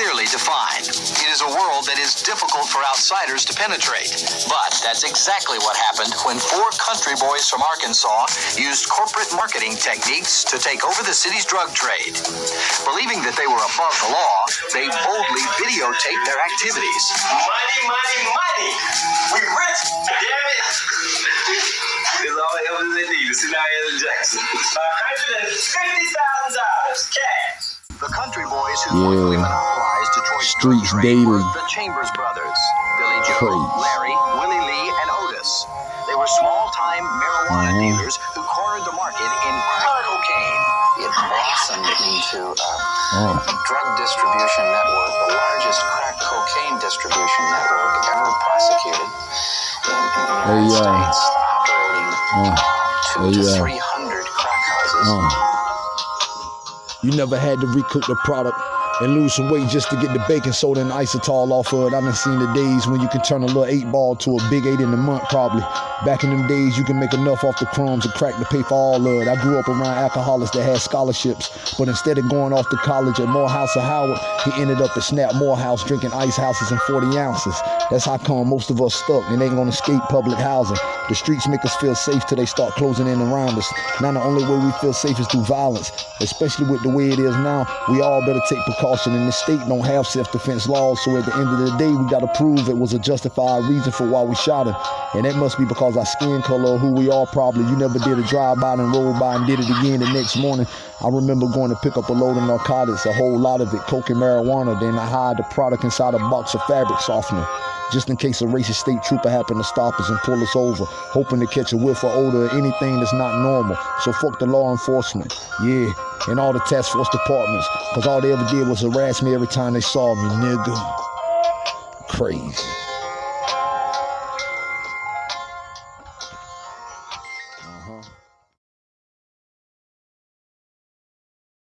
clearly defined. It is a world that is difficult for outsiders to penetrate. But that's exactly what happened when four country boys from Arkansas used corporate marketing techniques to take over the city's drug trade. Believing that they were above the law, they boldly videotaped their activities. Money, money, money. We rich, damn it. It's all the evidence they need to see Diana Jackson. $150,000 cash. The country boys who Yeah. Quickly monopolized Detroit's Streets drug daily. the Chambers brothers, Billy Joe, Crazy. Larry, Willie Lee, and Otis. They were small-time marijuana Mhm. dealers who cornered the market in crack cocaine. It blossomed into a Oh, drug distribution network, the largest crack cocaine distribution network ever prosecuted in, in the United Hey, uh, States, operating oh, two hey, to uh, three hundred crack houses. oh. You never had to recook the product and lose some weight just to get the baking soda and isotol off of it. I done seen the days when you can turn a little eight ball to a big eight in a month, probably. Back in them days, you can make enough off the crumbs and crack to pay for all of it. I grew up around alcoholics that had scholarships, but instead of going off to college at Morehouse or Howard, he ended up at Snap Morehouse drinking ice houses and 40 ounces. That's how come most of us stuck and ain't gonna escape public housing. The streets make us feel safe till they start closing in around us. Now the only way we feel safe is through violence, especially with the way it is now. We all better take precaution, and the state don't have self-defense laws. So at the end of the day, we gotta prove it was a justified reason for why we shot him, and that must be because our skin color or who we are. Probably you never did a drive-by and roll by and did it again the next morning. I remember going to pick up a load of narcotics, a whole lot of it, coke and marijuana. Then I hide the product inside a box of fabric softener just in case a racist state trooper happened to stop us and pull us over, hoping to catch a whiff or odor or anything that's not normal. So fuck the law enforcement, yeah, and all the task force departments, cause all they ever did was harass me every time they saw me, nigga. Crazy.